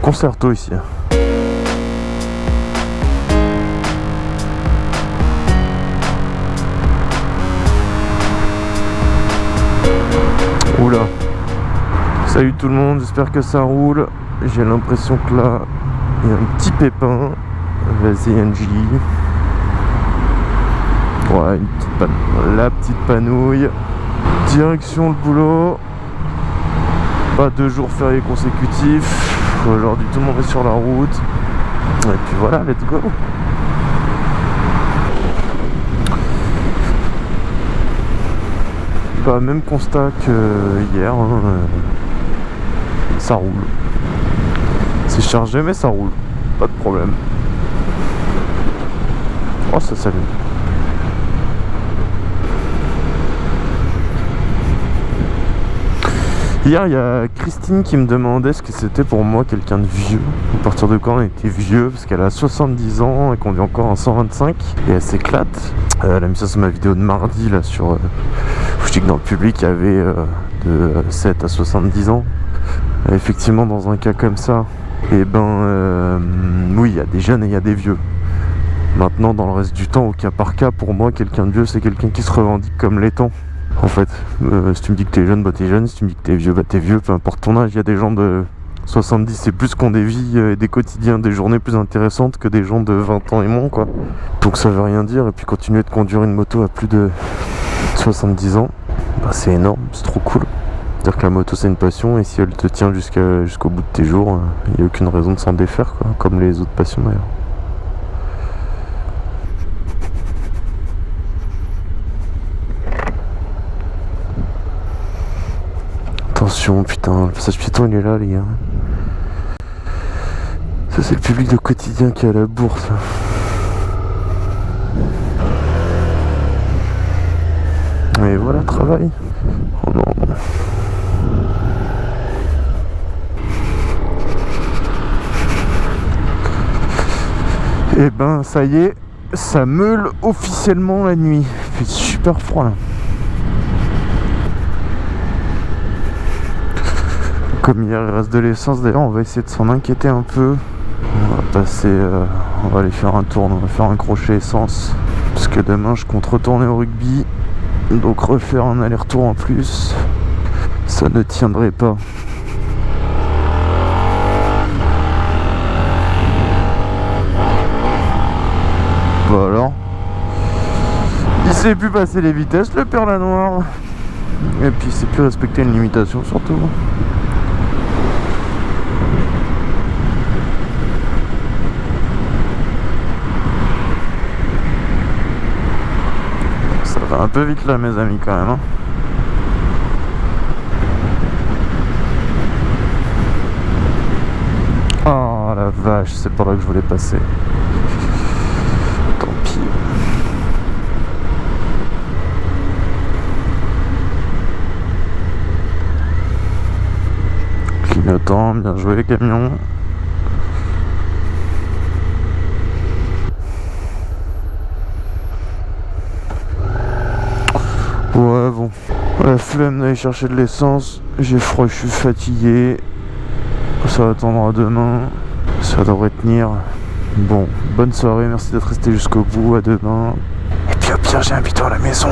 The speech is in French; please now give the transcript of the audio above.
concerto ici. Oula. Salut tout le monde, j'espère que ça roule. J'ai l'impression que là, il y a un petit pépin. Vas-y NJ. Ouais, une petite pan- la petite panouille. Direction le boulot. Pas deux jours fériés consécutifs. Aujourd'hui, tout le monde est sur la route. Et puis voilà, let's go. Bah, même constat que hier. hein, euh, ça roule. C'est chargé, mais ça roule. Pas de problème. Oh, ça s'allume. Hier, il y a Christine qui me demandait ce que c'était pour moi quelqu'un de vieux. À partir de quand on était vieux? Parce qu'elle a 70 ans et qu'on est encore en 125. Et elle s'éclate. Euh, elle a mis ça sur ma vidéo de mardi, là, sur... euh, je dis que dans le public, il y avait euh, de 7 à 70 ans. Effectivement, dans un cas comme ça, et ben... oui, il y a des jeunes et il y a des vieux. Maintenant, dans le reste du temps, au cas par cas, pour moi, quelqu'un de vieux, c'est quelqu'un qui se revendique comme l'étant. En fait, Euh, si tu me dis que t'es jeune, bah t'es jeune. Si tu me dis que t'es vieux, bah t'es vieux. Peu importe ton âge, il y a des gens de 70 c'est plus qu'on des vies euh, et des quotidiens, des journées plus intéressantes que des gens de 20 ans et moins, quoi. Donc ça veut rien dire. Et puis continuer de conduire une moto à plus de 70 ans, bah c'est énorme, c'est trop cool. C'est-à-dire que la moto c'est une passion et si elle te tient jusqu'au bout de tes jours, il n'y a aucune raison de s'en défaire. Comme les autres passions d'ailleurs. Putain, le passage piéton il est là, les gars. Ça, c'est le public de quotidien qui est à la bourse. Et voilà, travail. Oh non. Et ben, ça y est, ça meule officiellement la nuit. Il fait super froid là. Comme hier il reste de l'essence, d'ailleurs on va essayer de s'en inquiéter un peu. On va passer, euh, on va aller faire un tour, on va faire un crochet essence. Parce que demain je compte retourner au rugby. Donc refaire un aller-retour en plus, ça ne tiendrait pas. Bah alors Il sait plus passer les vitesses, le père la noire. Et puis il sait plus respecter une limitation surtout. Un peu vite là mes amis quand même. hein. Oh la vache, c'est par là que je voulais passer. Tant pis. Clignotant, bien joué camion. Bon. La flemme d'aller chercher de l'essence. J'ai froid, je suis fatigué. Ça attendra demain. Ça devrait tenir. Bon, bonne soirée, merci d'être resté jusqu'au bout. À demain. Et puis au pire, j'ai un bidon à la maison.